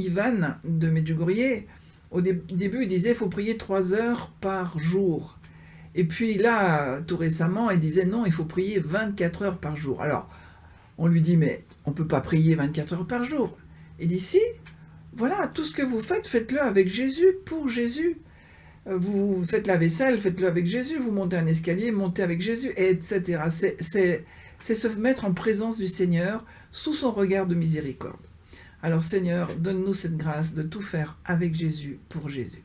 Ivan de Medjugorje, au début, il disait faut prier 3 heures par jour. Et puis là, tout récemment, il disait non, il faut prier 24 heures par jour. Alors, on lui dit mais on ne peut pas prier 24 heures par jour. Il dit si, voilà, tout ce que vous faites, faites-le avec Jésus, pour Jésus. Euh, vous faites la vaisselle, faites-le avec Jésus, vous montez un escalier, montez avec Jésus, etc. C'est se mettre en présence du Seigneur sous son regard de miséricorde. Alors Seigneur, donne-nous cette grâce de tout faire avec Jésus, pour Jésus.